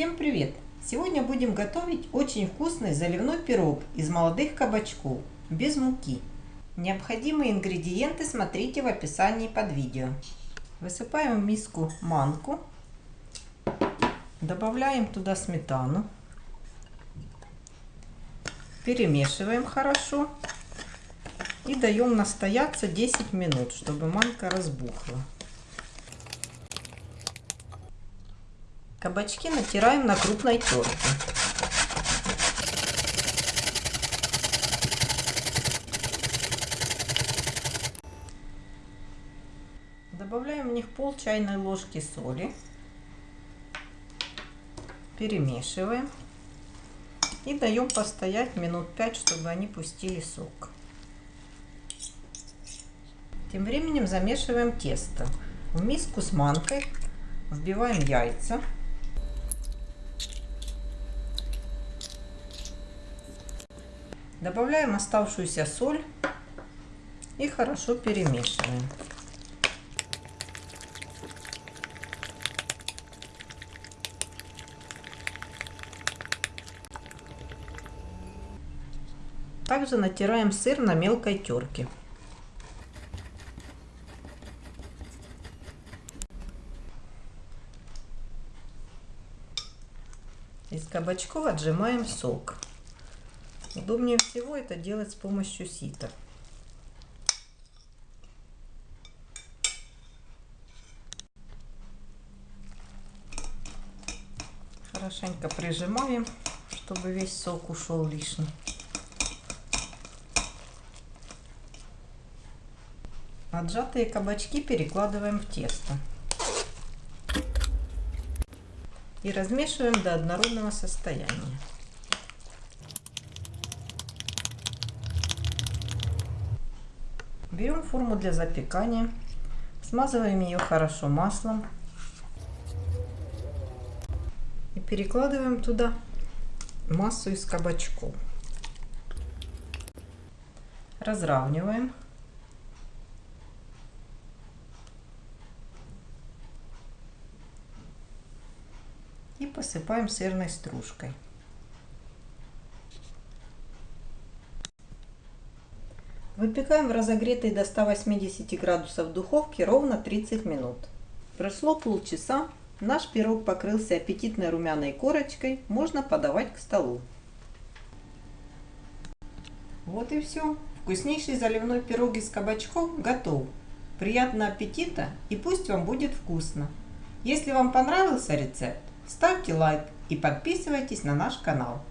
Всем привет! Сегодня будем готовить очень вкусный заливной пирог из молодых кабачков, без муки. Необходимые ингредиенты смотрите в описании под видео. Высыпаем в миску манку, добавляем туда сметану, перемешиваем хорошо и даем настояться 10 минут, чтобы манка разбухла. Кабачки натираем на крупной терке. Добавляем в них пол чайной ложки соли. Перемешиваем. И даем постоять минут 5, чтобы они пустили сок. Тем временем замешиваем тесто. В миску с манкой вбиваем яйца. Добавляем оставшуюся соль и хорошо перемешиваем. Также натираем сыр на мелкой терке. Из кабачков отжимаем сок. Удобнее всего это делать с помощью сита. Хорошенько прижимаем, чтобы весь сок ушел лишний. Отжатые кабачки перекладываем в тесто. И размешиваем до однородного состояния. Берем форму для запекания, смазываем ее хорошо маслом и перекладываем туда массу из кабачков. Разравниваем. И посыпаем сырной стружкой. Выпекаем в разогретой до 180 градусов духовке ровно 30 минут. Прошло полчаса, наш пирог покрылся аппетитной румяной корочкой, можно подавать к столу. Вот и все. Вкуснейший заливной пирог из кабачков готов. Приятного аппетита и пусть вам будет вкусно. Если вам понравился рецепт, ставьте лайк и подписывайтесь на наш канал.